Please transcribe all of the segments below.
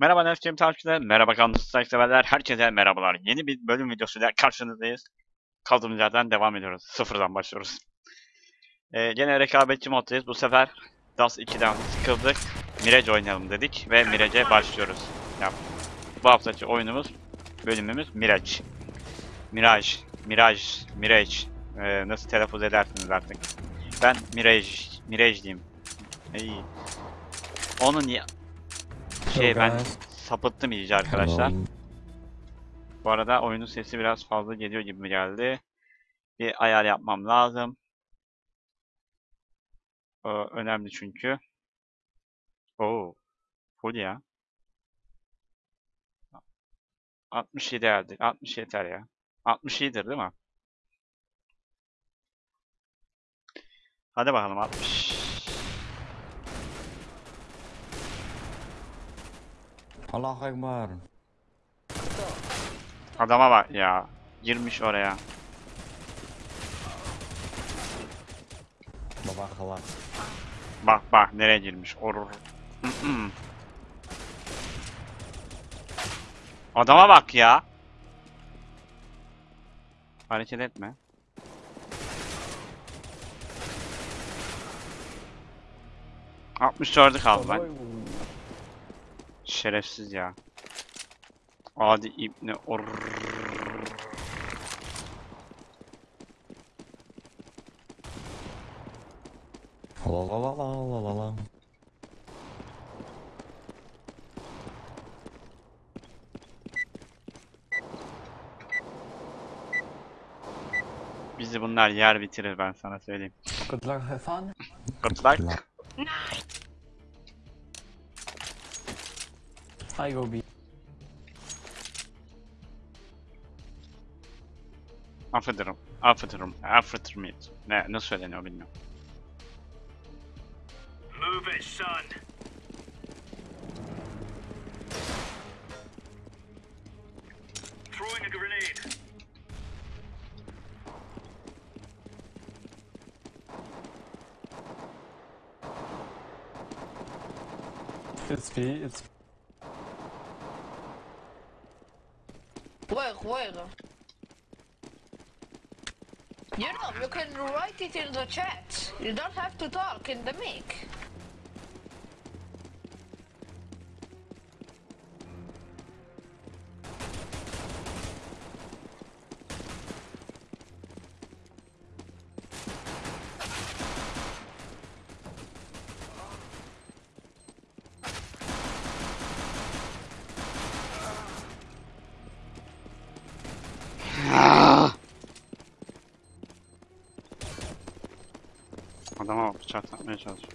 Merhaba Nefçim takipçiler, merhaba kanalımızı severler, herkese merhabalar. Yeni bir bölüm videosuyla karşınızdayız. Kaldığımız yerden devam ediyoruz. Sıfırdan başlıyoruz. Ee, gene rekabetçi moddayız. Bu sefer DAS 2'den sıkıldık. Mirage oynayalım dedik ve Mirage'e başlıyoruz. Ya, bu haftaki oyunumuz, bölümümüz Mirage. Mirage, Mirage, Mirage. Ee, nasıl telaffuz edersiniz artık. Ben Mirage, Mirage diyeyim. İyi. Onun ya şey ben sapıttım iyice arkadaşlar. Bu arada oyunun sesi biraz fazla geliyor gibi geldi. Bir ayar yapmam lazım. O önemli çünkü. Oo. Full ya. 67 geldi. 60 yeter ya. 60 iyidir değil mi? Hadi bakalım 60. Allahu Ekber. Adama bak ya. Girmiş oraya. Baba halak. Bak bak nereye girmiş. Orur. Adama bak ya. Hareket etme. Altmış dördü kaldı ben. Şerefsiz ya. Adi ibne or. La la la la la la la. Bizi bunlar yer bitirir ben sana söyleyeyim. Good luck, have fun. Good luck. I go B. Affederim. Affederim. Affederim. Ne, nasıl söyleniyor bilmiyorum. Move it, son. You know, you can write it in the chat. You don't have to talk in the mic. Bak bıçak atmaya çalışıyor.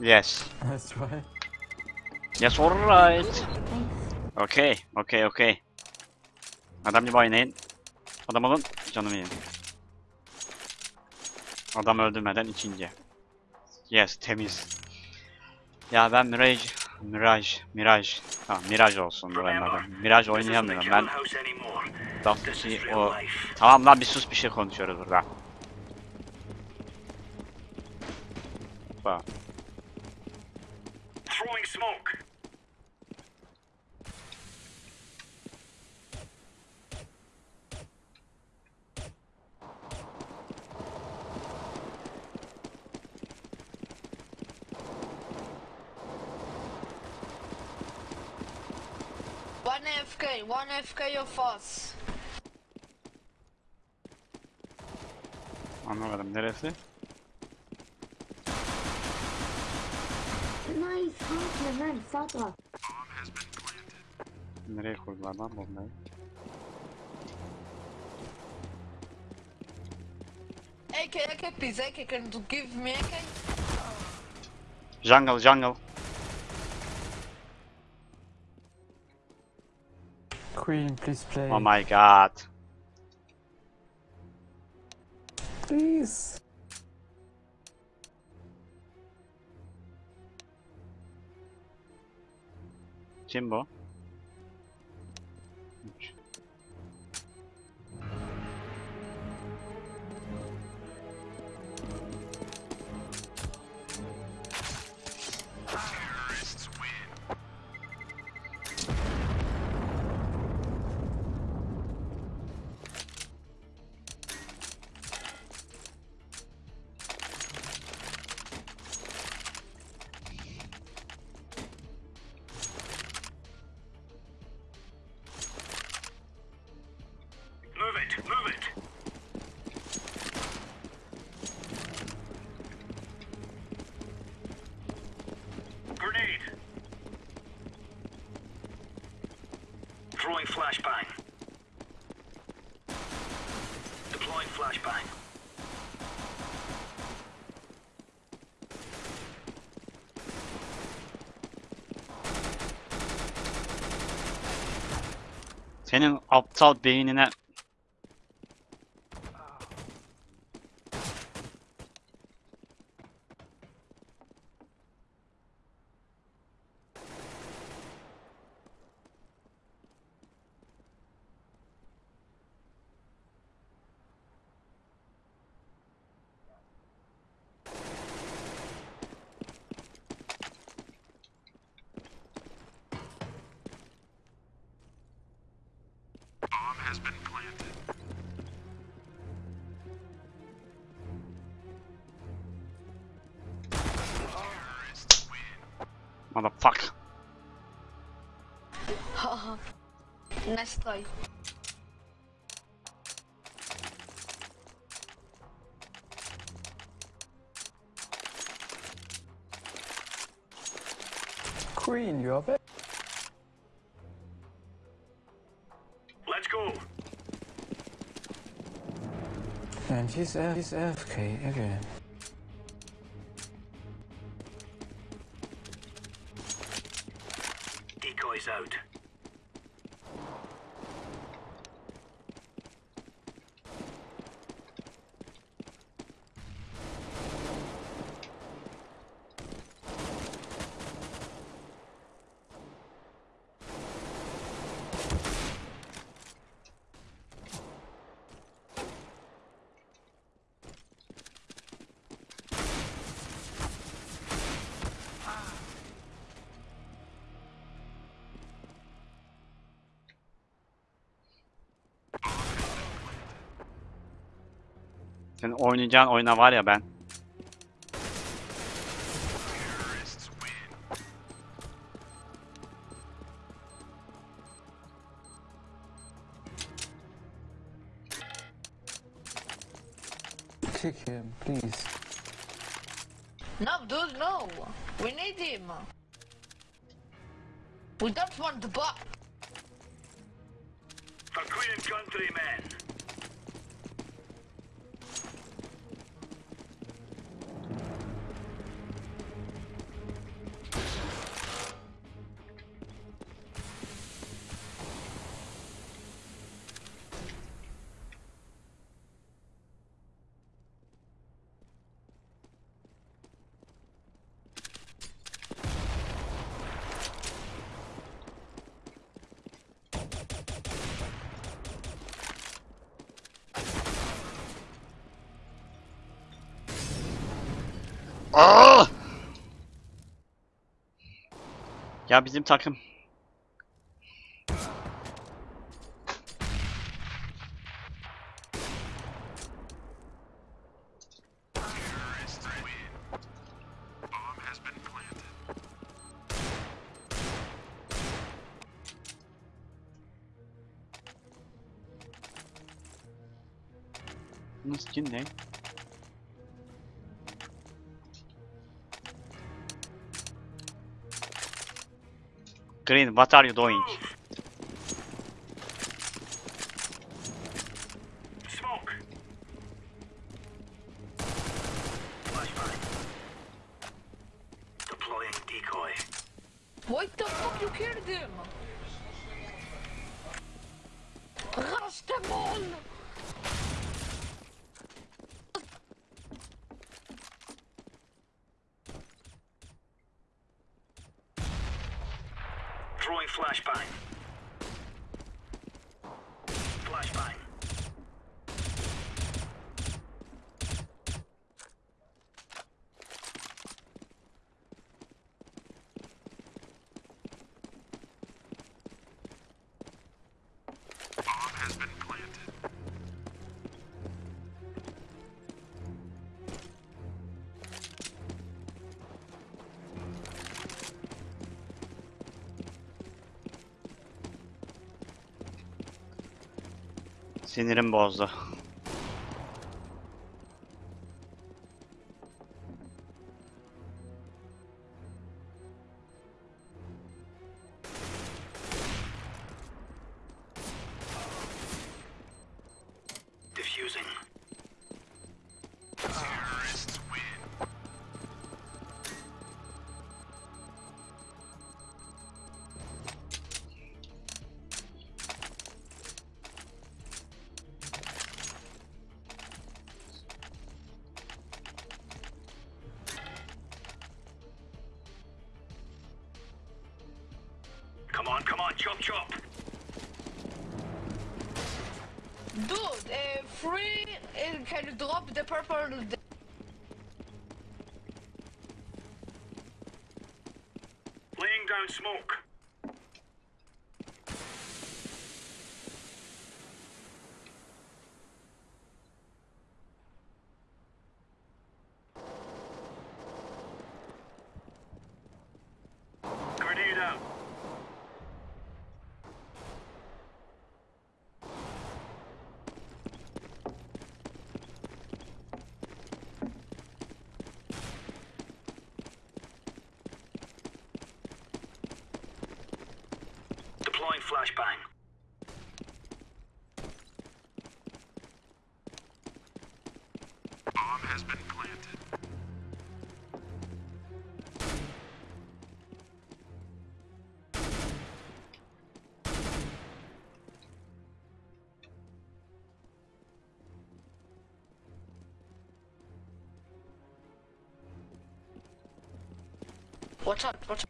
Yes. Let's try. Yes, alright. Okay, okay, okay. Adam gibi oynayın. Adam olun, canımı yiyin. Adam öldürmeden ikinci. Yes, temiz. Ya ben Mirage, Mirage, Mirage. Tamam, Mirage olsun buranın adı. Mirage oynayamıyorum ben. Dust'ı o... Tamam lan bir sus bir şey konuşuyoruz burada. Bak. FK, one FK of us. Anlamadım neresi? Nice, Hunter, man, sağ taraf. Nereye kurdular lan bombayı? AK, AK, please, AK, can you give me AK? Jungle, jungle. Queen, please play. Oh my god. Please. Kim aptal beynine has been planted. Terrorists win. motherfuck. Haha. nice try. Queen, you up it? He's, F he's AFK again. Senin oynayacağın oyuna var ya ben. Kick him, please. No, dude, no. We need him. We don't want the bot. For Queen and Ya bizim takım. Green, what are you doing? Sinirim bozdu. Chop chop. Dude, uh, free. Uh, can drop the purple? Laying down smoke. has been planted. What's up? What's up?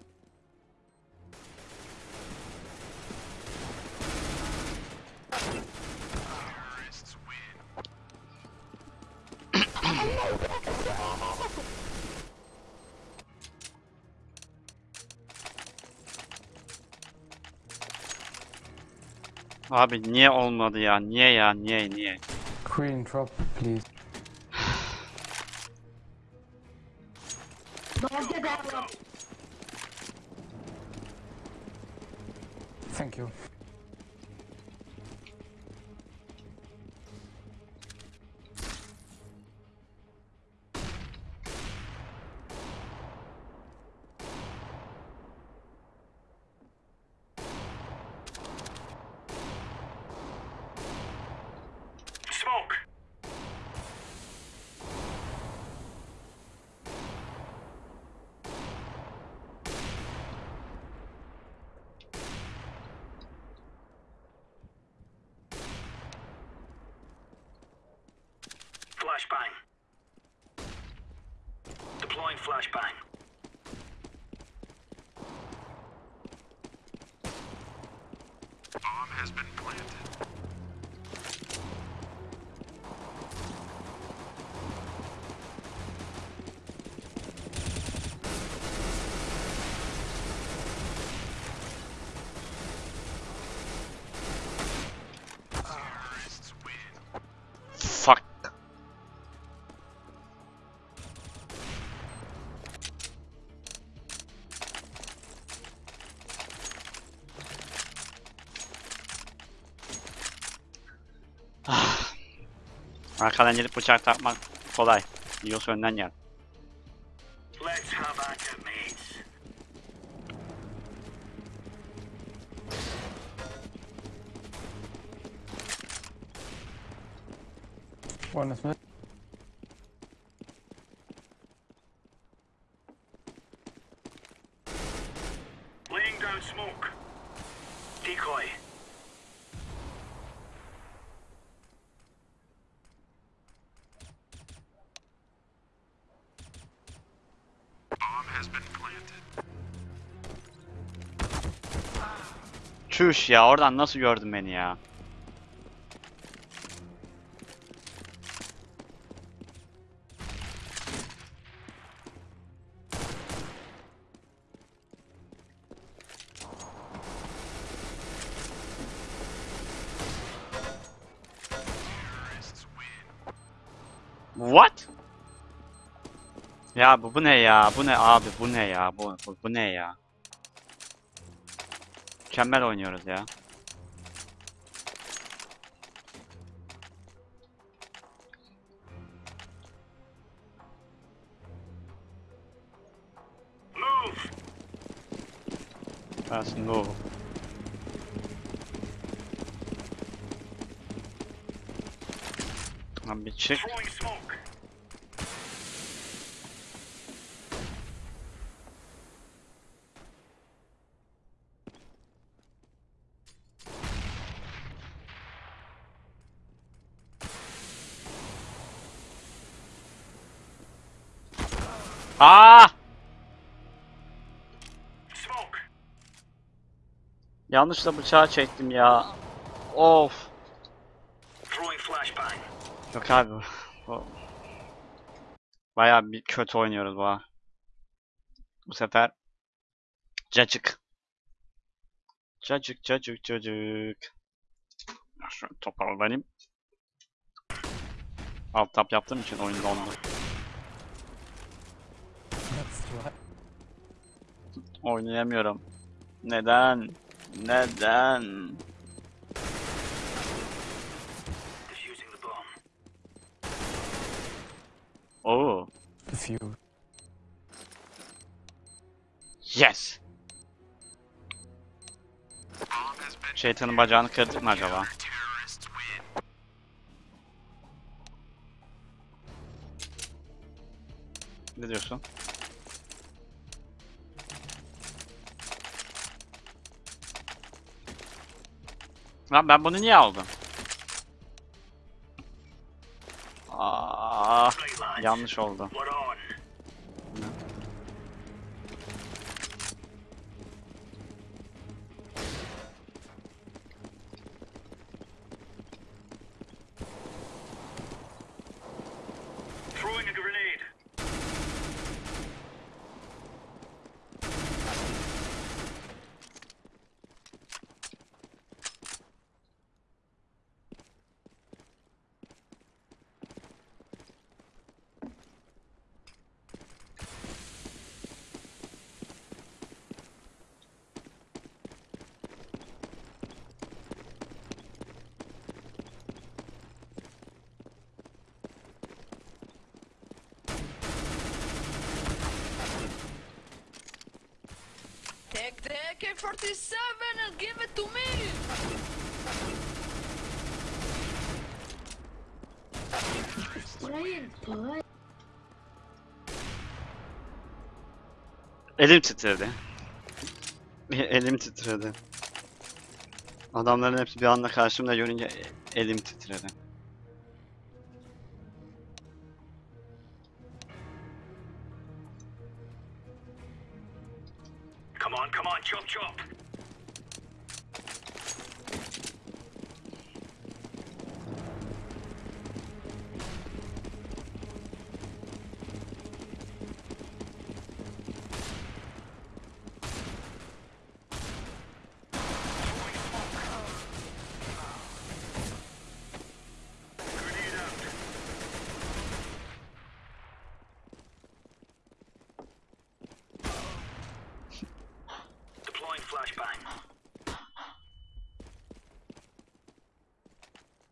Abi niye olmadı ya? Niye ya? Niye niye? Queen, drop, please. Thank you. Flashbang. Deploying flashbang. Bomb has been planted. Arkadan gelip bıçak takmak kolay. Yiyorsa önden gel. Let's have at it, mates. One is mid. Laying down smoke. Decoy. Çüş ya oradan nasıl gördün beni ya? What? Ya bu, bu ne ya? Bu ne abi? Bu ne ya? Bu, bu, bu ne ya? Mükemmel oynuyoruz ya. Move. Lan bir çık. Aa! Yanlışla bıçağı çektim ya. Of. Yok abi. Bayağı bir kötü oynuyoruz bu. Bu sefer cacık. Cacık cacık cacık. Şöyle toparlanayım. Alt tap yaptığım için oyun dondu. Oynayamıyorum. Neden? Neden? Oo. Few. Yes. Şeytanın bacağını kırdık mı acaba? Ne diyorsun? Lan ben bunu niye aldım? Aa, yanlış oldu. AK-47 and give it to me! Elim titredi. Elim titredi. Adamların hepsi bir anda karşımda görünce elim titredi.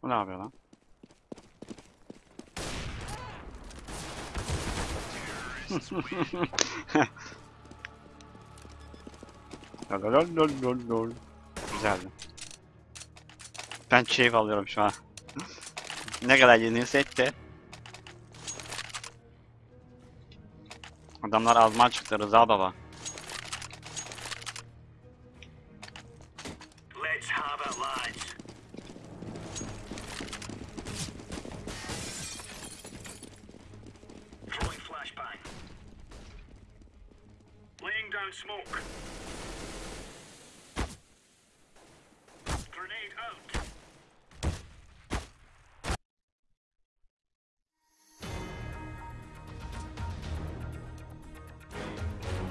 Bu ne yapıyor lan? Lololololol. Güzeldi. Ben keyif alıyorum şu an. ne kadar yenilsek de. Adamlar azman çıktı Rıza baba.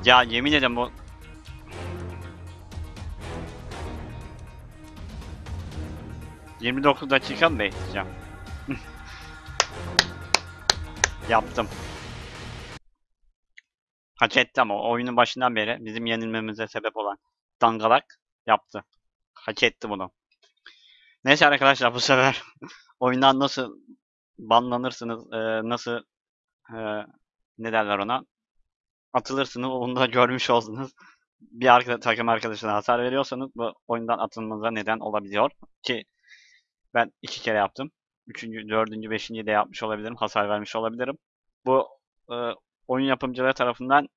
Ya yemin ederim bu... ...29 dakika mı bekleyeceğim? Yaptım. Hak etti ama oyunun başından beri bizim yenilmemize sebep olan dangalak yaptı. Hak etti bunu. Neyse arkadaşlar bu sefer oyundan nasıl banlanırsınız, nasıl ne derler ona atılırsınız onu da görmüş oldunuz. Bir arka, takım arkadaşına hasar veriyorsanız bu oyundan atılmanıza neden olabiliyor ki ben iki kere yaptım. Üçüncü, dördüncü, beşinci de yapmış olabilirim. Hasar vermiş olabilirim. Bu e, oyun yapımcıları tarafından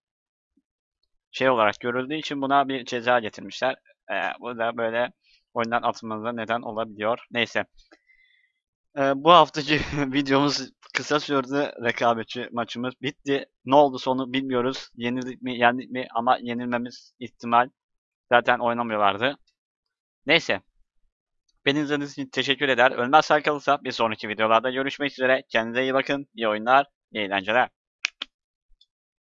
şey olarak görüldüğü için buna bir ceza getirmişler. E, bu da böyle oyundan atılmanıza neden olabiliyor. Neyse. E, bu haftaki videomuz kısa sürdü. Rekabetçi maçımız bitti. Ne oldu sonu bilmiyoruz. Yenildik mi, yendik mi ama yenilmemiz ihtimal. Zaten oynamıyorlardı. Neyse. Beni izlediğiniz için teşekkür eder. Ölmezsen kalırsa bir sonraki videolarda görüşmek üzere. Kendinize iyi bakın. İyi oyunlar, iyi eğlenceler.